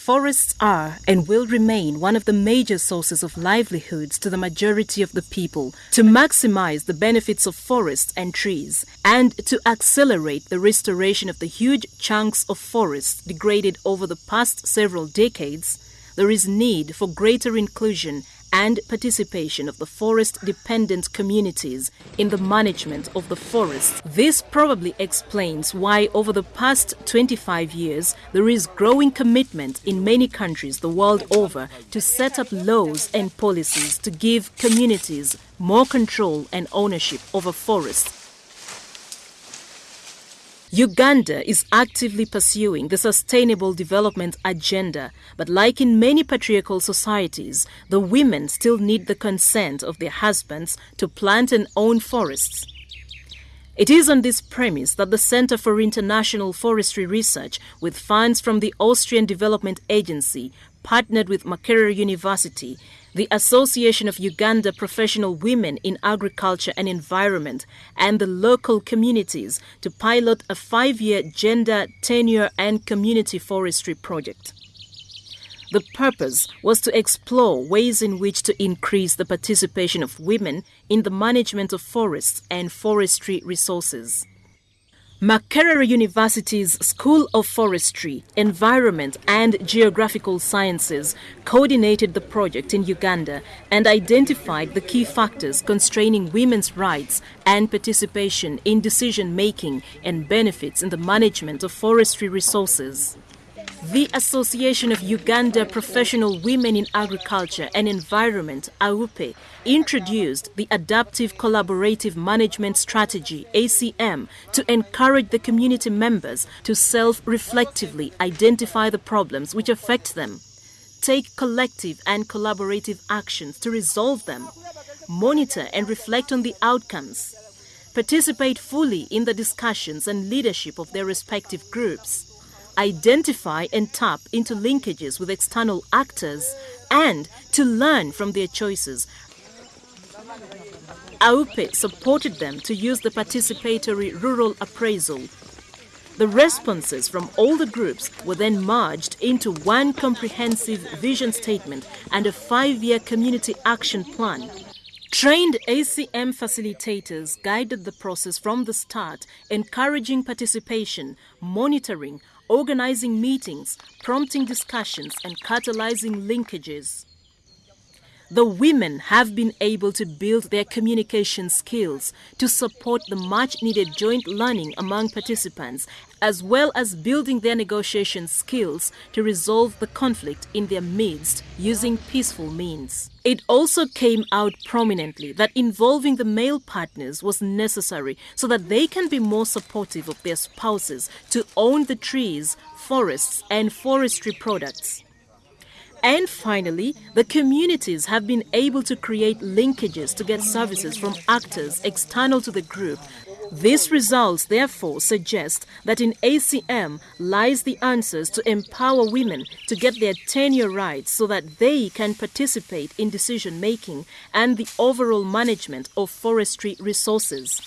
Forests are and will remain one of the major sources of livelihoods to the majority of the people. To maximize the benefits of forests and trees, and to accelerate the restoration of the huge chunks of forests degraded over the past several decades, there is need for greater inclusion and participation of the forest-dependent communities in the management of the forests. This probably explains why over the past 25 years there is growing commitment in many countries the world over to set up laws and policies to give communities more control and ownership over forests Uganda is actively pursuing the Sustainable Development Agenda, but like in many patriarchal societies, the women still need the consent of their husbands to plant and own forests. It is on this premise that the Center for International Forestry Research, with funds from the Austrian Development Agency, partnered with Makerere University the Association of Uganda Professional Women in Agriculture and Environment, and the local communities to pilot a five year gender, tenure, and community forestry project. The purpose was to explore ways in which to increase the participation of women in the management of forests and forestry resources. Makerere University's School of Forestry, Environment and Geographical Sciences coordinated the project in Uganda and identified the key factors constraining women's rights and participation in decision making and benefits in the management of forestry resources. The Association of Uganda Professional Women in Agriculture and Environment, AUPE, introduced the Adaptive Collaborative Management Strategy, ACM, to encourage the community members to self-reflectively identify the problems which affect them, take collective and collaborative actions to resolve them, monitor and reflect on the outcomes, participate fully in the discussions and leadership of their respective groups, identify and tap into linkages with external actors, and to learn from their choices. AUPE supported them to use the participatory rural appraisal. The responses from all the groups were then merged into one comprehensive vision statement and a five-year community action plan. Trained ACM facilitators guided the process from the start, encouraging participation, monitoring, organizing meetings, prompting discussions, and catalyzing linkages. The women have been able to build their communication skills to support the much needed joint learning among participants, as well as building their negotiation skills to resolve the conflict in their midst using peaceful means. It also came out prominently that involving the male partners was necessary so that they can be more supportive of their spouses to own the trees, forests, and forestry products. And finally, the communities have been able to create linkages to get services from actors external to the group. These results therefore suggest that in ACM lies the answers to empower women to get their tenure rights so that they can participate in decision making and the overall management of forestry resources.